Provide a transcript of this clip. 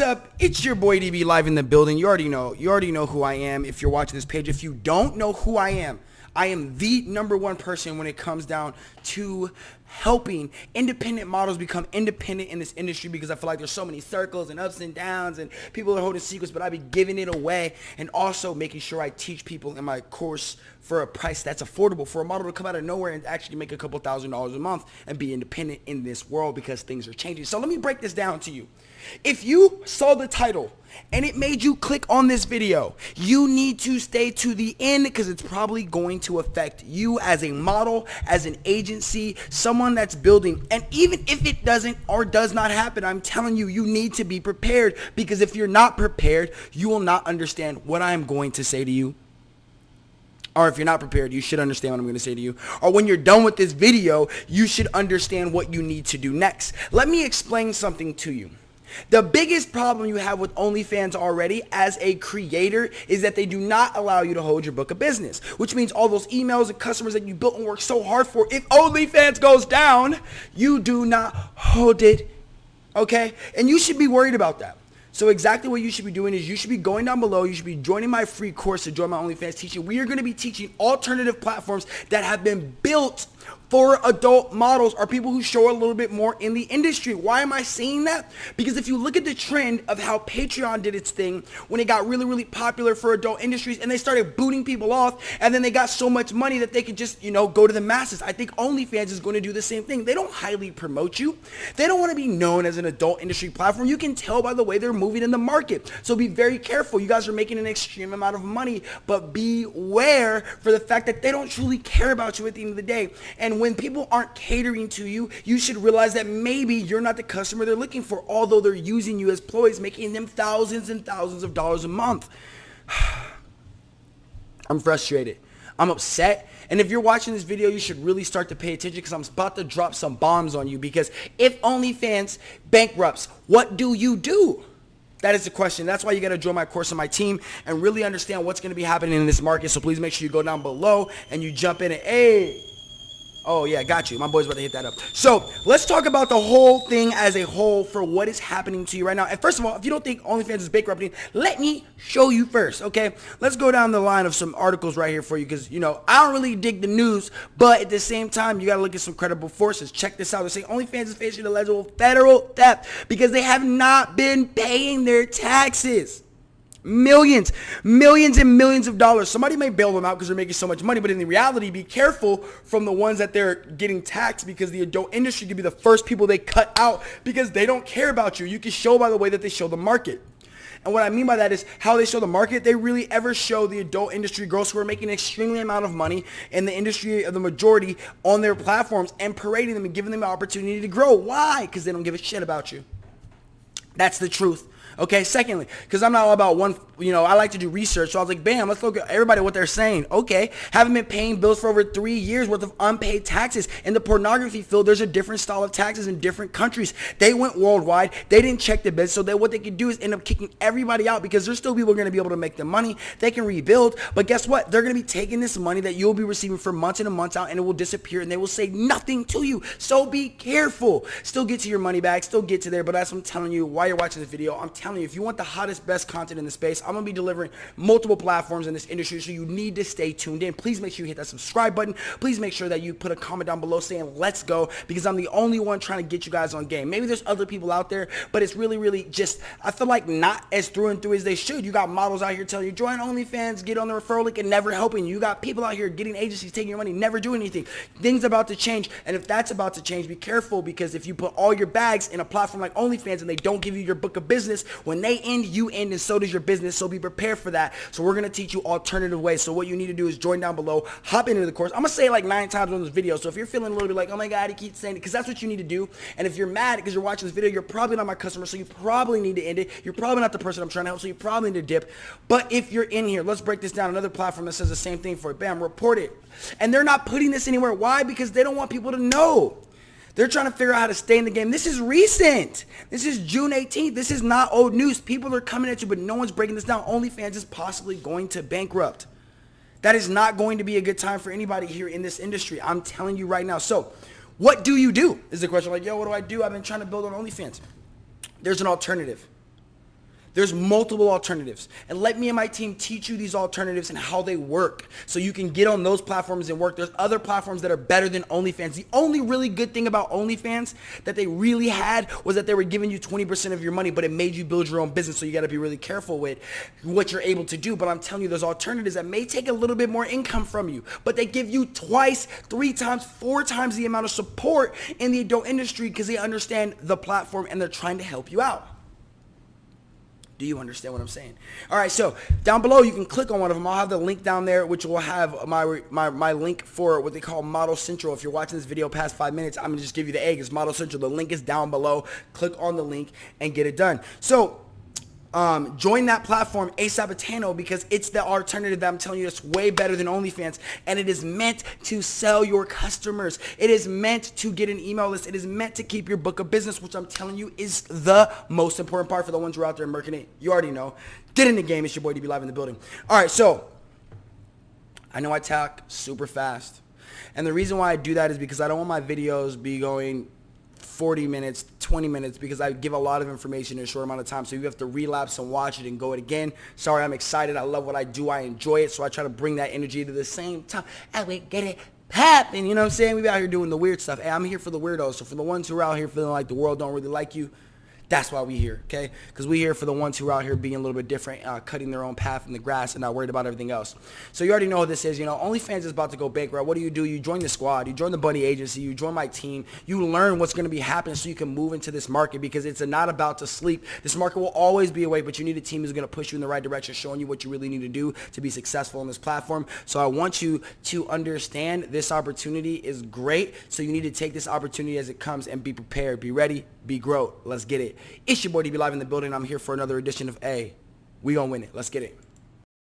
Up? It's your boy DB live in the building. You already know. You already know who I am if you're watching this page. If you don't know who I am, I am the number one person when it comes down to helping independent models become independent in this industry because I feel like there's so many circles and ups and downs and people are holding secrets, but I be giving it away and also making sure I teach people in my course for a price that's affordable for a model to come out of nowhere and actually make a couple thousand dollars a month and be independent in this world because things are changing. So let me break this down to you. If you saw the title and it made you click on this video, you need to stay to the end because it's probably going to affect you as a model, as an agency, someone that's building. And even if it doesn't or does not happen, I'm telling you, you need to be prepared because if you're not prepared, you will not understand what I'm going to say to you. Or if you're not prepared, you should understand what I'm going to say to you. Or when you're done with this video, you should understand what you need to do next. Let me explain something to you. The biggest problem you have with OnlyFans already as a creator is that they do not allow you to hold your book of business, which means all those emails and customers that you built and worked so hard for, if OnlyFans goes down, you do not hold it, okay? And you should be worried about that. So exactly what you should be doing is you should be going down below. You should be joining my free course to join my OnlyFans teaching. We are going to be teaching alternative platforms that have been built for adult models are people who show a little bit more in the industry. Why am I saying that? Because if you look at the trend of how Patreon did its thing when it got really, really popular for adult industries and they started booting people off and then they got so much money that they could just, you know, go to the masses. I think OnlyFans is going to do the same thing. They don't highly promote you. They don't want to be known as an adult industry platform. You can tell by the way they're moving in the market. So be very careful. You guys are making an extreme amount of money, but beware for the fact that they don't truly care about you at the end of the day. And when people aren't catering to you, you should realize that maybe you're not the customer they're looking for, although they're using you as ploys, making them thousands and thousands of dollars a month. I'm frustrated. I'm upset. And if you're watching this video, you should really start to pay attention because I'm about to drop some bombs on you because if OnlyFans bankrupts, what do you do? That is the question. That's why you got to join my course and my team and really understand what's going to be happening in this market. So please make sure you go down below and you jump in and, hey, Oh yeah, got you. My boy's about to hit that up. So let's talk about the whole thing as a whole for what is happening to you right now. And first of all, if you don't think OnlyFans is bankrupting, let me show you first, okay? Let's go down the line of some articles right here for you because, you know, I don't really dig the news, but at the same time, you got to look at some credible forces. Check this out. They're saying OnlyFans is facing alleged federal theft because they have not been paying their taxes. Millions, millions and millions of dollars. Somebody may bail them out because they're making so much money, but in the reality, be careful from the ones that they're getting taxed because the adult industry could be the first people they cut out because they don't care about you. You can show by the way that they show the market. And what I mean by that is how they show the market. They really ever show the adult industry girls who are making an extremely amount of money in the industry of the majority on their platforms and parading them and giving them an opportunity to grow. Why? Because they don't give a shit about you. That's the truth. Okay, secondly, because I'm not all about one, you know, I like to do research. So I was like, bam, let's look at everybody what they're saying. Okay, haven't been paying bills for over three years worth of unpaid taxes. In the pornography field, there's a different style of taxes in different countries. They went worldwide. They didn't check the bids. So that what they could do is end up kicking everybody out because there's still people going to be able to make the money. They can rebuild. But guess what? They're going to be taking this money that you'll be receiving for months and months out and it will disappear and they will say nothing to you. So be careful. Still get to your money back. Still get to there. But that's what I'm telling you while you're watching this video. I'm telling you, if you want the hottest, best content in the space, I'm going to be delivering multiple platforms in this industry, so you need to stay tuned in. Please make sure you hit that subscribe button. Please make sure that you put a comment down below saying, let's go, because I'm the only one trying to get you guys on game. Maybe there's other people out there, but it's really, really just, I feel like not as through and through as they should. You got models out here telling you, join OnlyFans, get on the referral link, and never helping you. You got people out here getting agencies, taking your money, never doing anything. Things about to change, and if that's about to change, be careful, because if you put all your bags in a platform like OnlyFans and they don't give you your book of business, when they end, you end, and so does your business. So be prepared for that. So we're going to teach you alternative ways. So what you need to do is join down below, hop into the course. I'm going to say like nine times on this video. So if you're feeling a little bit like, oh my God, he keeps saying it, because that's what you need to do. And if you're mad because you're watching this video, you're probably not my customer. So you probably need to end it. You're probably not the person I'm trying to help. So you probably need to dip. But if you're in here, let's break this down. Another platform that says the same thing for it. Bam, report it. And they're not putting this anywhere. Why? Because they don't want people to know. They're trying to figure out how to stay in the game. This is recent. This is June 18th. This is not old news. People are coming at you, but no one's breaking this down. OnlyFans is possibly going to bankrupt. That is not going to be a good time for anybody here in this industry. I'm telling you right now. So what do you do is the question. Like, yo, what do I do? I've been trying to build on OnlyFans. There's an alternative. There's multiple alternatives. And let me and my team teach you these alternatives and how they work so you can get on those platforms and work. There's other platforms that are better than OnlyFans. The only really good thing about OnlyFans that they really had was that they were giving you 20% of your money, but it made you build your own business. So you got to be really careful with what you're able to do. But I'm telling you, there's alternatives that may take a little bit more income from you, but they give you twice, three times, four times the amount of support in the adult industry because they understand the platform and they're trying to help you out. Do you understand what I'm saying? All right, so down below you can click on one of them. I'll have the link down there, which will have my my, my link for what they call Model Central. If you're watching this video past five minutes, I'm gonna just give you the egg. It's Model Central. The link is down below. Click on the link and get it done. So um, join that platform ASAPatano because it's the alternative that I'm telling you that's way better than OnlyFans and it is meant to sell your customers. It is meant to get an email list. It is meant to keep your book of business, which I'm telling you is the most important part for the ones who are out there marketing. You already know. Get in the game. It's your boy DB Live in the building. All right, so I know I talk super fast. And the reason why I do that is because I don't want my videos be going 40 minutes, 20 minutes because I give a lot of information in a short amount of time. So you have to relapse and watch it and go it again. Sorry, I'm excited. I love what I do. I enjoy it. So I try to bring that energy to the same time. And we get it happen. You know what I'm saying? We be out here doing the weird stuff. I'm here for the weirdos. So for the ones who are out here feeling like the world don't really like you, that's why we here, okay? Because we here for the ones who are out here being a little bit different, uh, cutting their own path in the grass and not worried about everything else. So you already know what this is. You know, OnlyFans is about to go bankrupt. What do you do? You join the squad. You join the Bunny Agency. You join my team. You learn what's going to be happening so you can move into this market because it's not about to sleep. This market will always be away, but you need a team who's going to push you in the right direction, showing you what you really need to do to be successful on this platform. So I want you to understand this opportunity is great. So you need to take this opportunity as it comes and be prepared. Be ready, be grow. Let's get it. It's your boy DB Live in the building. I'm here for another edition of A. We gonna win it. Let's get it.